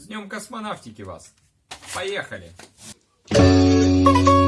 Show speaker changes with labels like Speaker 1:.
Speaker 1: С днем космонавтики вас! Поехали! Поехали!